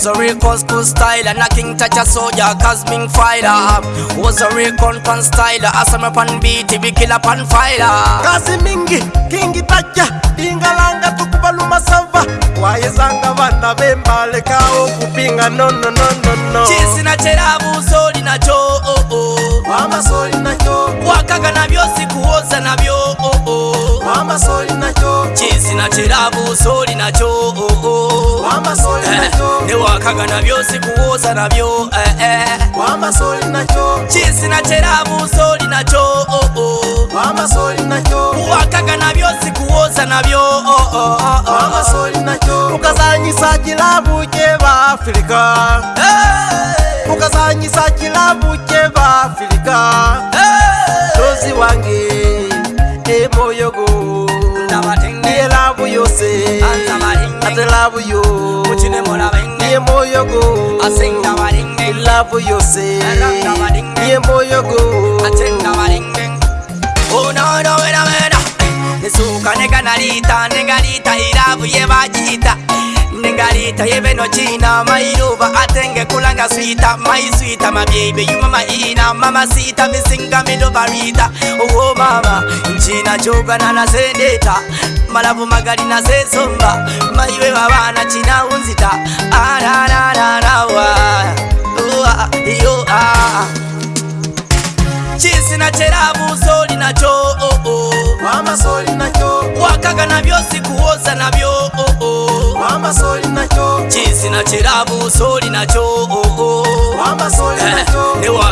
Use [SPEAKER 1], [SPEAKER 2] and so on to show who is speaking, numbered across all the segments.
[SPEAKER 1] Was a real cool school style and a king touch a soldier cause Cosmic fighter Was a real con content style Asam pan beat, be kill upon fighter Kasi mingi, kingi tacha Dingalanga tukubaluma sava vanda bemba leka o kupinga no no no no no Chisi na cherabu soli na cho oh oh Mama soli na cho Wakaga na vyo sikuoza na vyo oh oh Mama soli na na kirabo so linakyo newakagana byosi kuwoza nabyo kisi na kirabo so linakyo kuwakagana byosi kuwoza nabyo ukazanyisa kilabu kye ba afurika ukazanyisa kilabu kye I love you. I love you. I love you. I love you. I love you. I love you. I love you. I love you. I love you. I love you. I love you. I love you. I love you. I love you. I love you. I love you. mama love you. I love you. I love you. I love you. I love you. I love you. I love you malavu magali nasesomba maiwe wavana china unzita ah, ah. chisina cheravu soli nacho wakaga navyo sikuoza navyo chisina cheravu soli nacho oh -oh.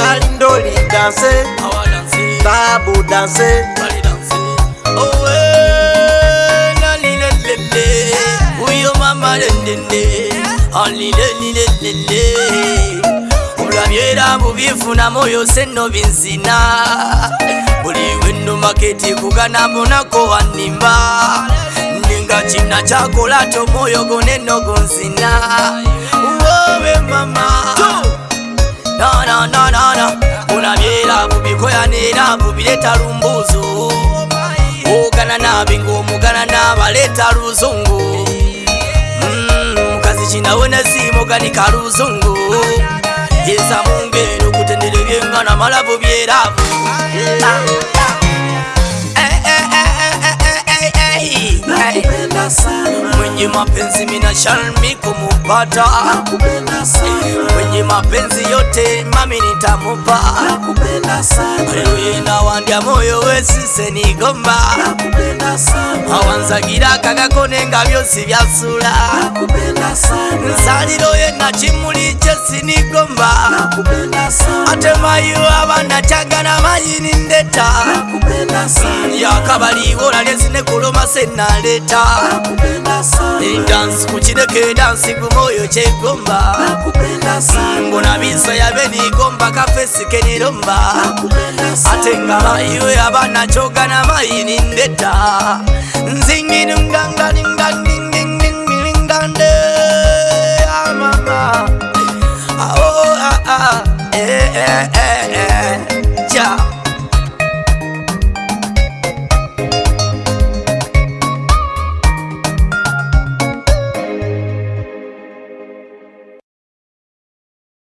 [SPEAKER 1] Dali ndoli danse Babu danse ulavyera muvifuna moyo seno vinzina buli wenu maketi kugana bonako wanimba ninga china chakolato moyo goneno gonzina uwowe mama nananana unabyera bubikoyanera bubireta lumbuzu ugana nabingumu gana nabaleta luzungu mukazi mm, cinawona simuganika luzungu yesa mungenu kutendere byengana malavu byeravu yeah. Eh, eh, eh, mapenzi mina sharmi kumupata kwenye mapenzi yote mami nitamupa aliyenda wandya moyo wesisenigomba awanzagiraka kakakonenga vyosi vya sura nzaliro ye nga cimuli cesinigomba atemayu abana cagana mayini ndeta yakabaliwolale zinekuloma senaleta edansi kucineke edansi gumoyo cegomba mbona bisa yabenigomba kafesi kenilomba atenga mayu abana cogana mayini ndeta nzinginunganganingani